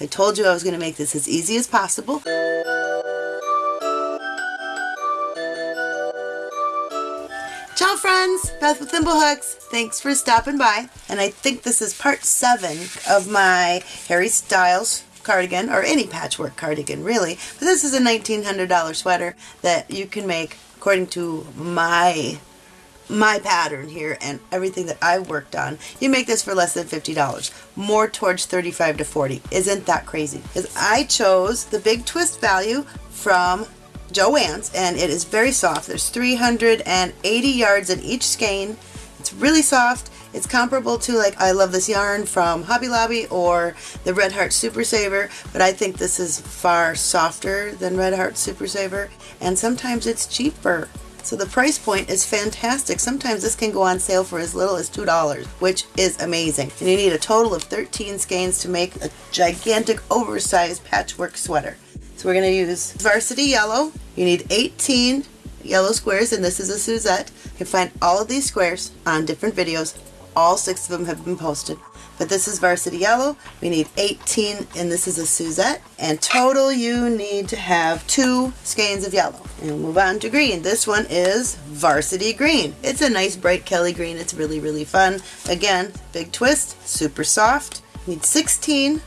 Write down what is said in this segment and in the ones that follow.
I told you I was going to make this as easy as possible. Ciao friends, Beth with Thimblehooks. Thanks for stopping by. And I think this is part seven of my Harry Styles cardigan, or any patchwork cardigan really. But this is a $1,900 sweater that you can make according to my my pattern here and everything that I worked on, you make this for less than $50. More towards 35 to 40. Isn't that crazy? Because I chose the big twist value from Joann's and it is very soft. There's 380 yards in each skein. It's really soft. It's comparable to like I love this yarn from Hobby Lobby or the Red Heart Super Saver, but I think this is far softer than Red Heart Super Saver and sometimes it's cheaper. So the price point is fantastic. Sometimes this can go on sale for as little as $2, which is amazing. And you need a total of 13 skeins to make a gigantic oversized patchwork sweater. So we're going to use Varsity Yellow. You need 18 yellow squares and this is a Suzette. You can find all of these squares on different videos. All six of them have been posted. But this is Varsity Yellow. We need 18 and this is a Suzette. And total you need to have two skeins of yellow. And we'll move on to green. This one is Varsity Green. It's a nice bright Kelly green. It's really, really fun. Again, big twist, super soft. Need 16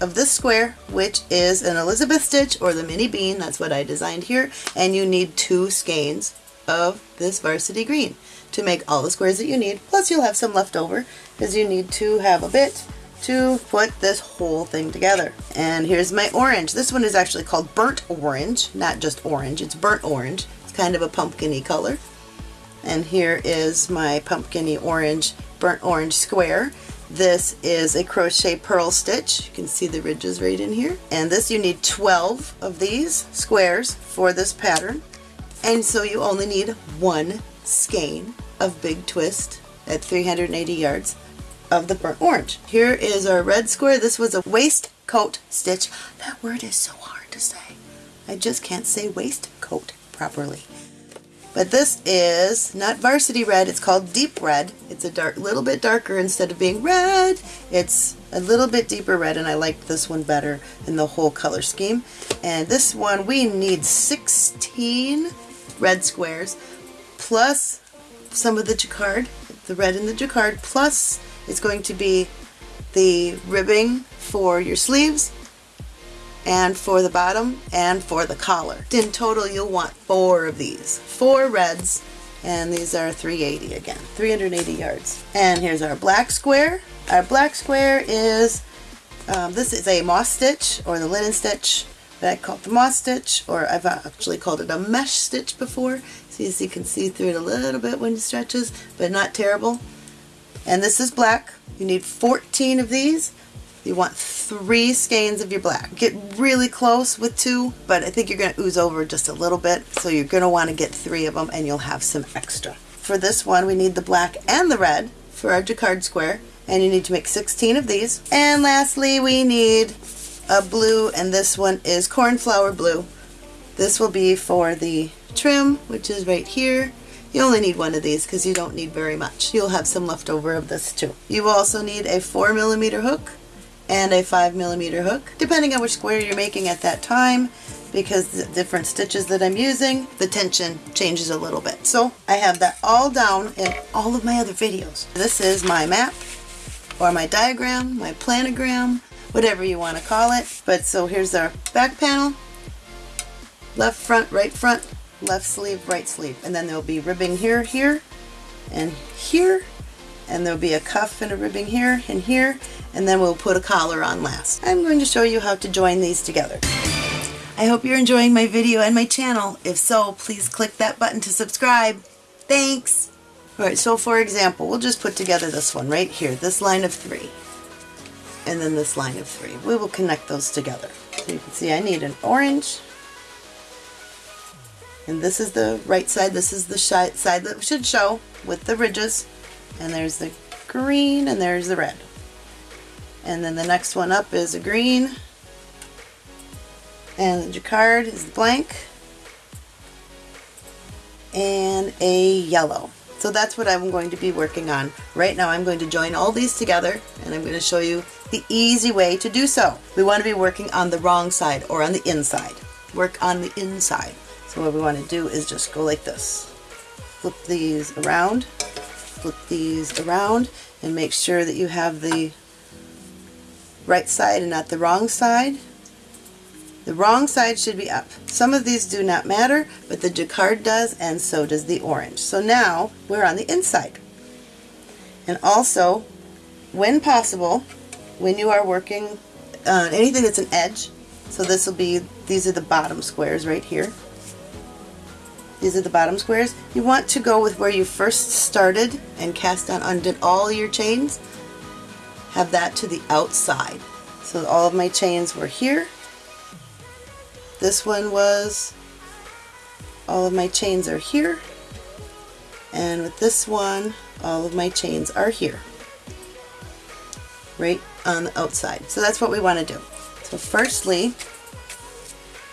of this square, which is an Elizabeth stitch or the mini bean, that's what I designed here, and you need two skeins of this varsity green to make all the squares that you need, plus you'll have some left over because you need to have a bit to put this whole thing together. And here's my orange. This one is actually called burnt orange, not just orange, it's burnt orange. It's kind of a pumpkiny color. And here is my pumpkiny orange, burnt orange square. This is a crochet purl stitch. You can see the ridges right in here. And this you need 12 of these squares for this pattern. And so you only need one skein of big twist at 380 yards of the burnt orange. Here is our red square. This was a waistcoat stitch. That word is so hard to say. I just can't say waistcoat properly. But this is not varsity red, it's called deep red. It's a dark, little bit darker instead of being red. It's a little bit deeper red and I liked this one better in the whole color scheme. And this one we need 16 red squares plus some of the jacquard, the red in the jacquard, plus it's going to be the ribbing for your sleeves and for the bottom and for the collar. In total you'll want four of these, four reds and these are 380 again, 380 yards. And here's our black square. Our black square is, um, this is a moss stitch or the linen stitch that I call the moss stitch or I've actually called it a mesh stitch before. See, so you can see through it a little bit when it stretches, but not terrible. And this is black. You need 14 of these. You want three skeins of your black. Get really close with two, but I think you're going to ooze over just a little bit, so you're going to want to get three of them and you'll have some extra. For this one, we need the black and the red for our jacquard square, and you need to make 16 of these. And lastly, we need a blue, and this one is cornflower blue. This will be for the trim, which is right here. You only need one of these because you don't need very much. You'll have some left over of this too. You also need a 4 millimeter hook and a 5 millimeter hook, depending on which square you're making at that time because the different stitches that I'm using, the tension changes a little bit. So I have that all down in all of my other videos. This is my map or my diagram, my planogram, whatever you want to call it. But so here's our back panel, left front, right front, left sleeve, right sleeve. And then there'll be ribbing here, here, and here, and there'll be a cuff and a ribbing here and here and then we'll put a collar on last. I'm going to show you how to join these together. I hope you're enjoying my video and my channel. If so, please click that button to subscribe. Thanks! Alright, so for example, we'll just put together this one right here, this line of three, and then this line of three. We will connect those together. So you can see I need an orange, and this is the right side, this is the side that should show with the ridges, and there's the green, and there's the red. And then the next one up is a green. And the jacquard is blank. And a yellow. So that's what I'm going to be working on. Right now I'm going to join all these together and I'm going to show you the easy way to do so. We want to be working on the wrong side or on the inside. Work on the inside. So what we want to do is just go like this. Flip these around, flip these around, and make sure that you have the right side and not the wrong side. The wrong side should be up. Some of these do not matter, but the jacquard does, and so does the orange. So now we're on the inside. And also, when possible, when you are working on uh, anything that's an edge, so this will be, these are the bottom squares right here. These are the bottom squares. You want to go with where you first started and cast on undid all your chains. Have that to the outside. So all of my chains were here. This one was, all of my chains are here. And with this one, all of my chains are here. Right on the outside. So that's what we want to do. So firstly,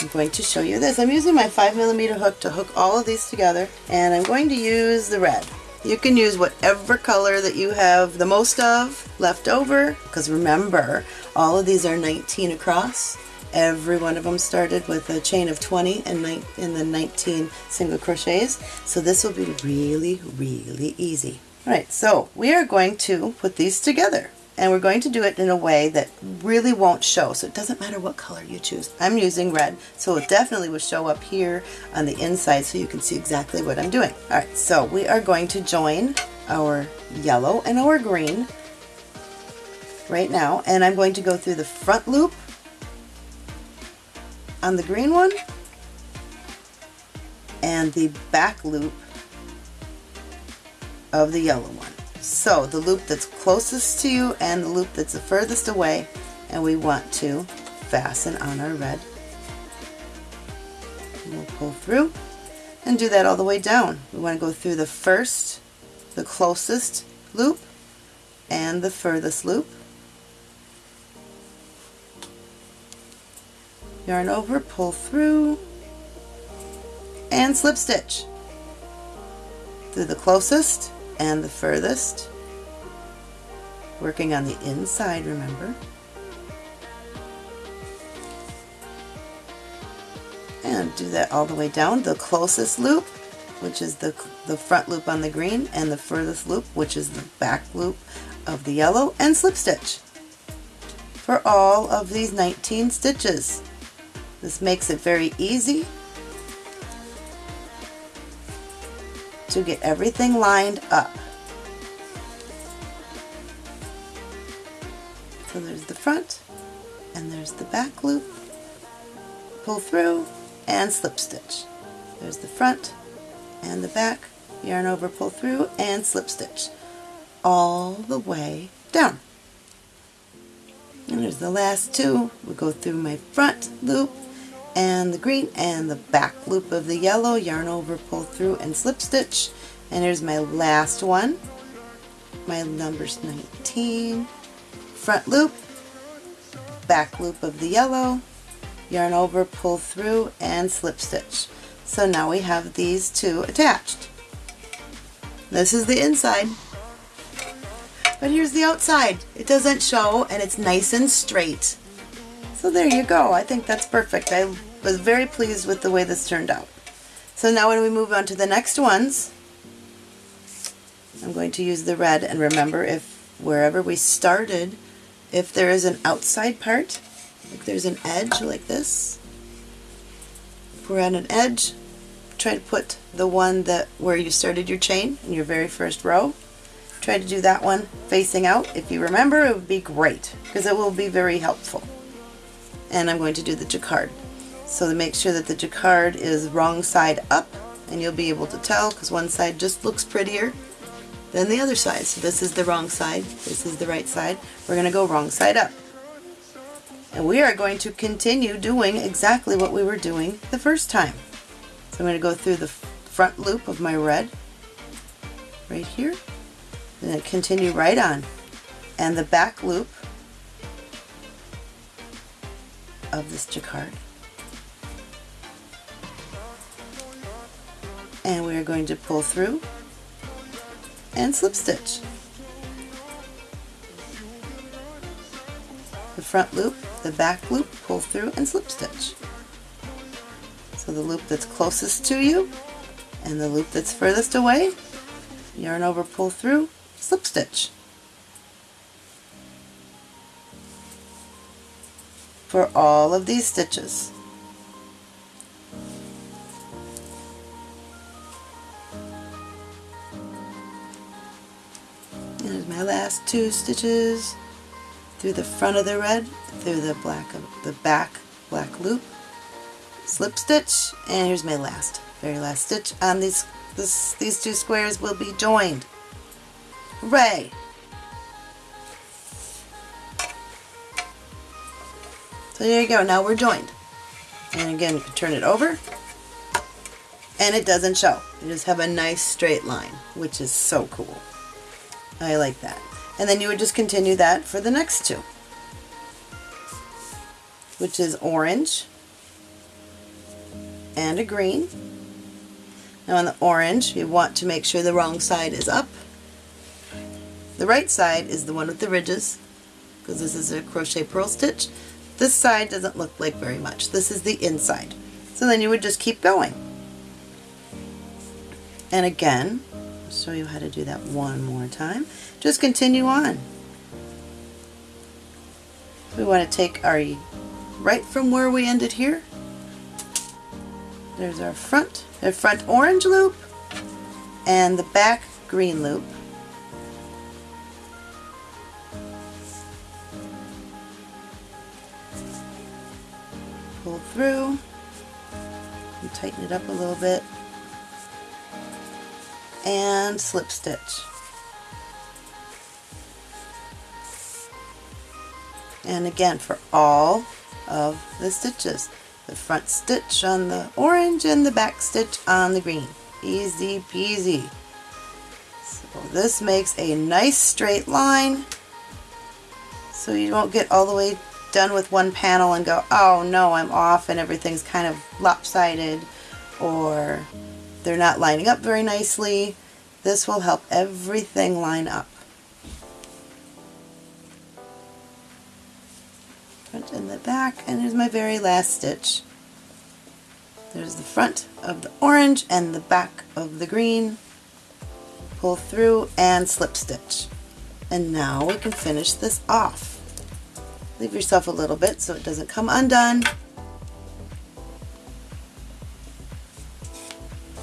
I'm going to show you this. I'm using my 5 millimeter hook to hook all of these together and I'm going to use the red. You can use whatever color that you have the most of left over because remember all of these are 19 across. Every one of them started with a chain of 20 and in the 19 single crochets so this will be really really easy. Alright so we are going to put these together and we're going to do it in a way that really won't show. So it doesn't matter what color you choose. I'm using red so it definitely will show up here on the inside so you can see exactly what I'm doing. Alright so we are going to join our yellow and our green right now. And I'm going to go through the front loop on the green one and the back loop of the yellow one so the loop that's closest to you and the loop that's the furthest away and we want to fasten on our red. And we'll pull through and do that all the way down. We want to go through the first, the closest loop and the furthest loop. Yarn over, pull through, and slip stitch through the closest and the furthest. Working on the inside, remember. And do that all the way down. The closest loop, which is the, the front loop on the green, and the furthest loop, which is the back loop of the yellow, and slip stitch for all of these 19 stitches. This makes it very easy to get everything lined up. So there's the front and there's the back loop, pull through and slip stitch. There's the front and the back, yarn over, pull through and slip stitch all the way down. And there's the last two. We go through my front loop and the green and the back loop of the yellow, yarn over, pull through and slip stitch. And here's my last one, my number's 19, front loop, back loop of the yellow, yarn over, pull through and slip stitch. So now we have these two attached. This is the inside. But here's the outside. It doesn't show and it's nice and straight. So there you go. I think that's perfect. I was very pleased with the way this turned out. So now when we move on to the next ones, I'm going to use the red and remember if wherever we started, if there is an outside part, like there's an edge like this, if we're at an edge, try to put the one that where you started your chain in your very first row. Try to do that one facing out. If you remember, it would be great because it will be very helpful. And I'm going to do the jacquard. So to make sure that the jacquard is wrong side up, and you'll be able to tell because one side just looks prettier than the other side. So this is the wrong side, this is the right side. We're going to go wrong side up. And we are going to continue doing exactly what we were doing the first time. So I'm going to go through the front loop of my red right here, and then continue right on. And the back loop of this jacquard. And we are going to pull through and slip stitch. The front loop, the back loop, pull through and slip stitch. So the loop that's closest to you and the loop that's furthest away, yarn over, pull through, slip stitch. For all of these stitches. Two stitches through the front of the red, through the black of the back black loop, slip stitch, and here's my last, very last stitch on these this, these two squares will be joined. Hooray! So there you go, now we're joined. And again, you can turn it over and it doesn't show. You just have a nice straight line, which is so cool. I like that. And then you would just continue that for the next two, which is orange and a green. Now on the orange, you want to make sure the wrong side is up. The right side is the one with the ridges, because this is a crochet purl stitch. This side doesn't look like very much. This is the inside. So then you would just keep going. And again, Show you how to do that one more time. Just continue on. We want to take our right from where we ended here. There's our front, the front orange loop and the back green loop. Pull through and tighten it up a little bit and slip stitch. And again for all of the stitches. The front stitch on the orange and the back stitch on the green. Easy peasy. So this makes a nice straight line so you won't get all the way done with one panel and go, oh no, I'm off and everything's kind of lopsided or they're not lining up very nicely. This will help everything line up. Front and the back, and here's my very last stitch. There's the front of the orange and the back of the green. Pull through and slip stitch. And now we can finish this off. Leave yourself a little bit so it doesn't come undone.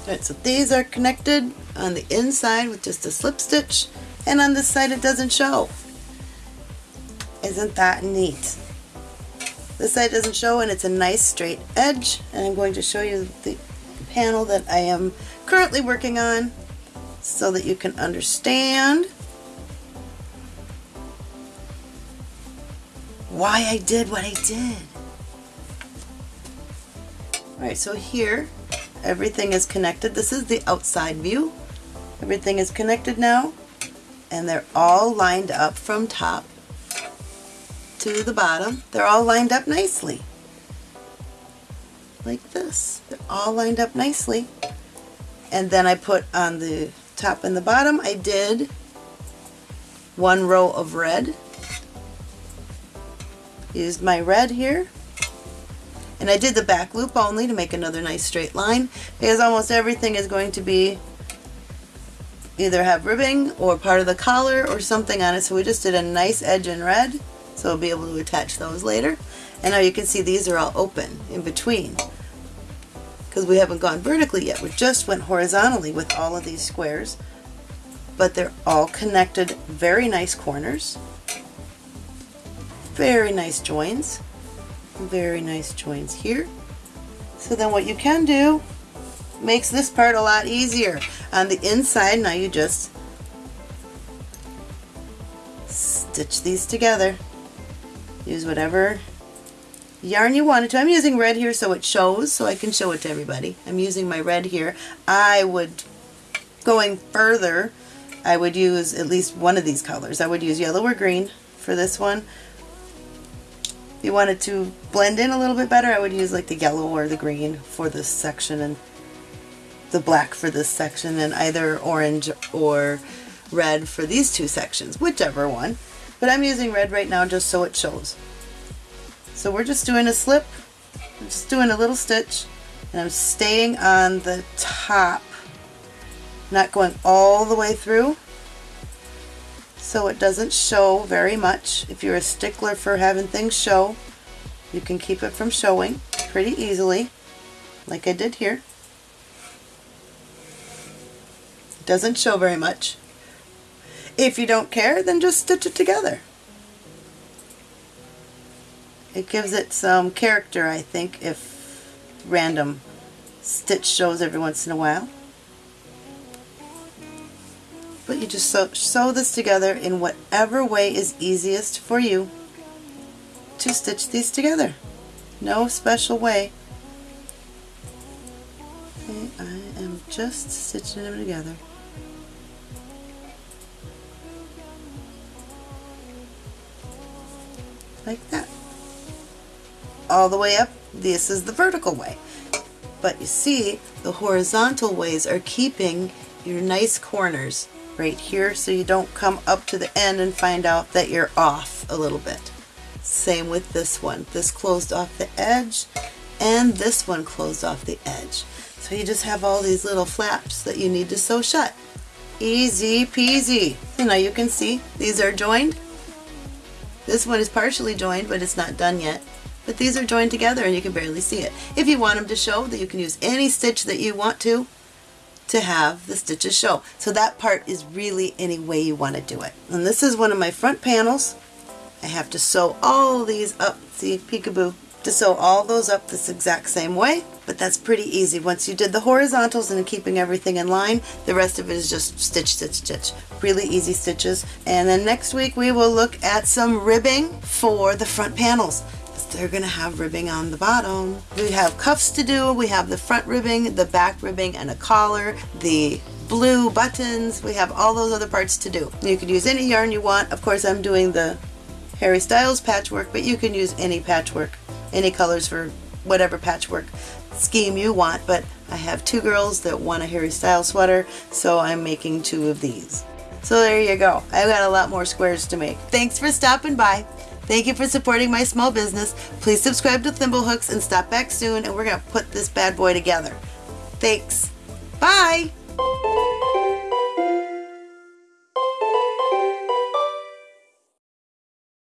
Alright, so these are connected on the inside with just a slip stitch, and on this side it doesn't show. Isn't that neat? This side doesn't show and it's a nice straight edge, and I'm going to show you the panel that I am currently working on so that you can understand why I did what I did. Alright, so here everything is connected. This is the outside view. Everything is connected now and they're all lined up from top to the bottom. They're all lined up nicely. Like this. They're all lined up nicely. And then I put on the top and the bottom, I did one row of red. Used my red here and I did the back loop only to make another nice straight line because almost everything is going to be either have ribbing or part of the collar or something on it. So we just did a nice edge in red so we'll be able to attach those later. And now you can see these are all open in between because we haven't gone vertically yet. We just went horizontally with all of these squares but they're all connected very nice corners very nice joins very nice joins here. So then what you can do makes this part a lot easier. On the inside, now you just stitch these together. Use whatever yarn you wanted to. I'm using red here so it shows, so I can show it to everybody. I'm using my red here. I would, going further, I would use at least one of these colors. I would use yellow or green for this one you wanted to blend in a little bit better, I would use like the yellow or the green for this section and the black for this section and either orange or red for these two sections, whichever one. But I'm using red right now just so it shows. So we're just doing a slip, I'm just doing a little stitch, and I'm staying on the top, not going all the way through so it doesn't show very much. If you're a stickler for having things show, you can keep it from showing pretty easily, like I did here. It doesn't show very much. If you don't care, then just stitch it together. It gives it some character, I think, if random stitch shows every once in a while but you just sew, sew this together in whatever way is easiest for you to stitch these together. No special way. Okay, I am just stitching them together. Like that. All the way up, this is the vertical way. But you see, the horizontal ways are keeping your nice corners right here so you don't come up to the end and find out that you're off a little bit. Same with this one. This closed off the edge and this one closed off the edge. So you just have all these little flaps that you need to sew shut. Easy peasy. Now you can see these are joined. This one is partially joined but it's not done yet. But these are joined together and you can barely see it. If you want them to show that you can use any stitch that you want to, to have the stitches show. So that part is really any way you want to do it. And this is one of my front panels. I have to sew all these up, see peekaboo, to sew all those up this exact same way, but that's pretty easy. Once you did the horizontals and keeping everything in line, the rest of it is just stitch, stitch, stitch. Really easy stitches. And then next week we will look at some ribbing for the front panels they're to have ribbing on the bottom. We have cuffs to do, we have the front ribbing, the back ribbing, and a collar, the blue buttons, we have all those other parts to do. You can use any yarn you want. Of course, I'm doing the Harry Styles patchwork, but you can use any patchwork, any colors for whatever patchwork scheme you want, but I have two girls that want a Harry Styles sweater, so I'm making two of these. So there you go. I've got a lot more squares to make. Thanks for stopping by. Thank you for supporting my small business. Please subscribe to Thimblehooks and stop back soon and we're going to put this bad boy together. Thanks. Bye!